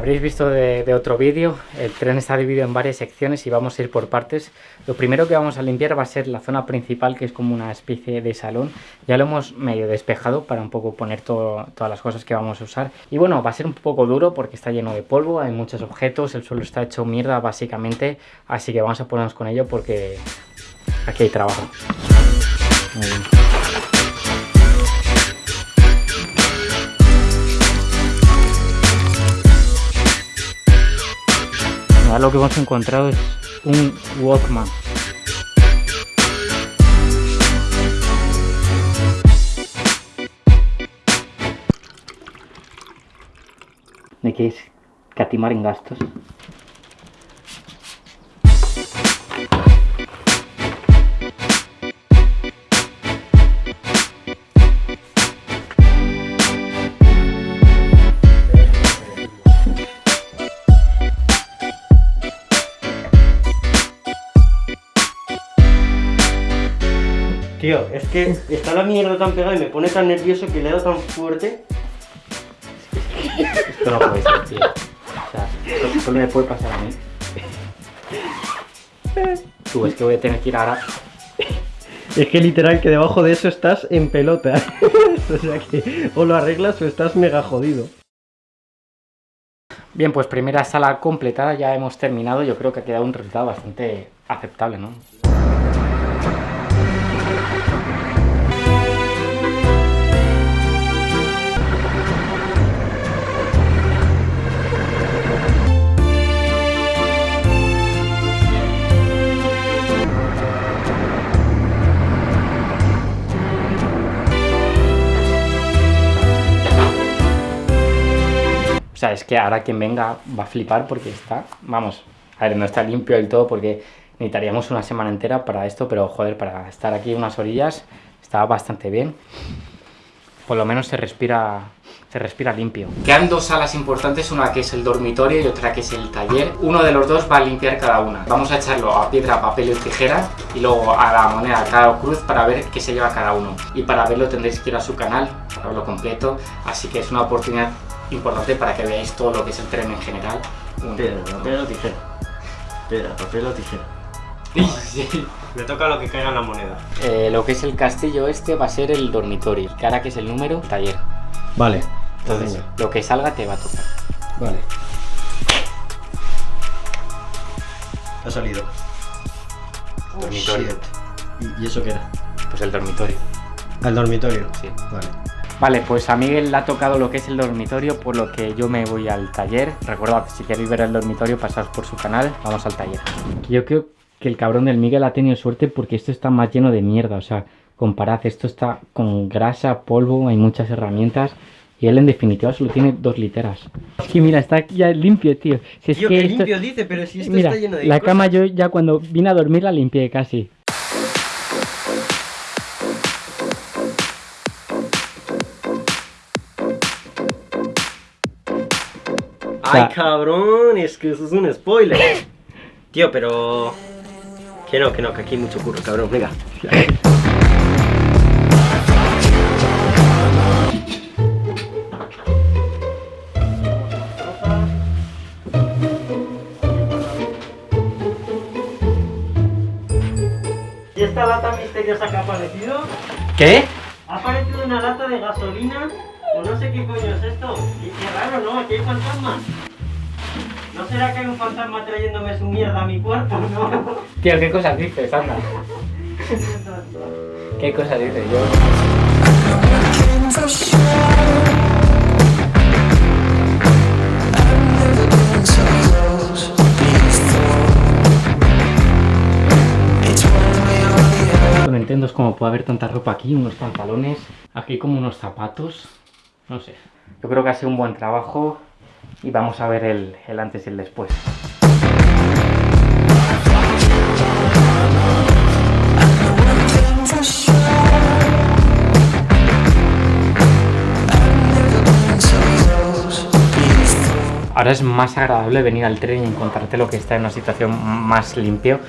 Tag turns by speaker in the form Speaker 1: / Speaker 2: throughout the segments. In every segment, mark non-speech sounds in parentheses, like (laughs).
Speaker 1: habréis visto de, de otro vídeo, el tren está dividido en varias secciones y vamos a ir por partes. Lo primero que vamos a limpiar va a ser la zona principal, que es como una especie de salón. Ya lo hemos medio despejado para un poco poner todo, todas las cosas que vamos a usar. Y bueno, va a ser un poco duro porque está lleno de polvo, hay muchos objetos, el suelo está hecho mierda básicamente. Así que vamos a ponernos con ello porque aquí hay trabajo. Muy bien. Lo que hemos encontrado es un Walkman. ¿De qué es? Catimar en gastos.
Speaker 2: Tío, es que está la mierda tan pegada y me pone tan nervioso que le he dado tan fuerte.
Speaker 1: Esto no puede ser, tío. O sea, esto solo me puede pasar a mí. Tú, es que voy a tener que ir ahora.
Speaker 2: Es que literal que debajo de eso estás en pelota. (laughs) o sea que o lo arreglas o estás mega jodido.
Speaker 1: Bien, pues primera sala completada, ya hemos terminado. Yo creo que ha quedado un resultado bastante aceptable, ¿no? Sea, es que ahora quien venga va a flipar porque está, vamos, a ver, no está limpio del todo porque necesitaríamos una semana entera para esto, pero joder, para estar aquí unas orillas está bastante bien. Por lo menos se respira, se respira limpio. Quedan dos salas importantes, una que es el dormitorio y otra que es el taller. Uno de los dos va a limpiar cada una. Vamos a echarlo a piedra, papel y tijera y luego a la moneda, cada cruz para ver qué se lleva cada uno. Y para verlo tendréis que ir a su canal, para verlo completo. Así que es una oportunidad importante para que veáis todo lo que es el tren en general. Un-
Speaker 2: Piedra, papel o tijera. Piedra, papel o tijera.
Speaker 1: Sí. (laughs)
Speaker 2: Me toca lo que caiga en la moneda.
Speaker 1: Eh, lo que es el castillo este va a ser el dormitorio. Ahora que es el número, taller.
Speaker 2: Vale.
Speaker 1: Entonces,
Speaker 2: Venga.
Speaker 1: lo que salga te va a tocar.
Speaker 2: Vale. Ha salido.
Speaker 1: Dormitorio.
Speaker 2: ¿Y, y eso qué era?
Speaker 1: Pues el dormitorio.
Speaker 2: Al dormitorio.
Speaker 1: Sí.
Speaker 2: Vale.
Speaker 1: Vale, pues a Miguel le ha tocado lo que es el dormitorio, por lo que yo me voy al taller. Recordad, si queréis ver el dormitorio, pasaos por su canal, vamos al taller. Yo creo que el cabrón del Miguel ha tenido suerte porque esto está más lleno de mierda, o sea, comparad, esto está con grasa, polvo, hay muchas herramientas. Y él en definitiva solo tiene dos literas. Es que mira, está ya limpio, tío. Si es
Speaker 2: Tío,
Speaker 1: que
Speaker 2: que
Speaker 1: esto-
Speaker 2: limpio dice, pero si esto
Speaker 1: Mira,
Speaker 2: está lleno de
Speaker 1: la
Speaker 2: cosas.
Speaker 1: cama yo ya cuando vine a dormir la limpié casi.
Speaker 2: Ay,
Speaker 1: sea-
Speaker 2: cabrón, es que eso es un spoiler. (laughs) Tío, pero... Que no, que no, que aquí hay mucho curro, cabrón, venga. ¿Y esta lata misteriosa que ha aparecido?
Speaker 1: ¿Qué?
Speaker 2: Ha aparecido una lata de gasolina no sé qué coño es esto. Qué raro, ¿no? Aquí hay fantasmas. ¿No será que hay un fantasma trayéndome su mierda a mi cuerpo, (laughs) no?
Speaker 1: Tío, ¿qué cosas dices, anda? ¿Qué cosas dices yo? No entiendo cómo puede haber tanta ropa aquí, unos pantalones, aquí como unos zapatos, no sé. Yo creo que ha sido un buen trabajo y vamos a ver el, el antes y el después. Ahora es más agradable venir al tren y encontrarte lo que está en una situación más limpio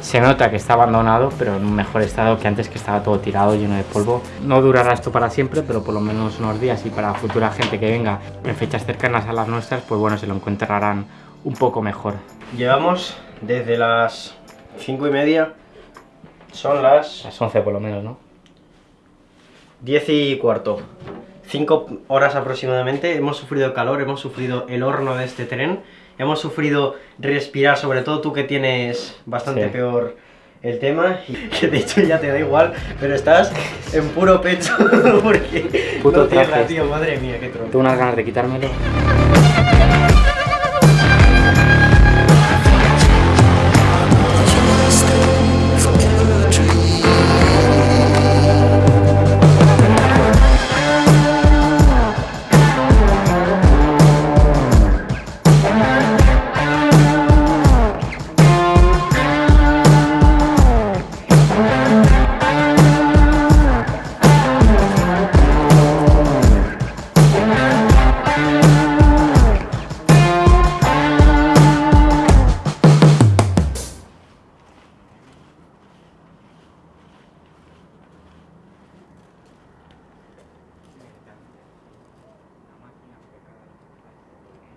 Speaker 1: Se nota que está abandonado, pero en un mejor estado que antes que estaba todo tirado, lleno de polvo. No durará esto para siempre, pero por lo menos unos días y para futura gente que venga en fechas cercanas a las nuestras, pues bueno, se lo encontrarán un poco mejor.
Speaker 2: Llevamos desde las 5 y media, son las
Speaker 1: Las 11 por lo menos, ¿no?
Speaker 2: 10 y cuarto. 5 horas aproximadamente. Hemos sufrido calor, hemos sufrido el horno de este tren. Hemos sufrido respirar, sobre todo tú que tienes bastante
Speaker 1: Sí.
Speaker 2: peor el tema. Y que de hecho ya te da igual, pero estás en puro pecho (laughs) porque
Speaker 1: Puto
Speaker 2: no tierra, tío. Madre mía, qué trono.
Speaker 1: Tengo unas ganas de quitármelo.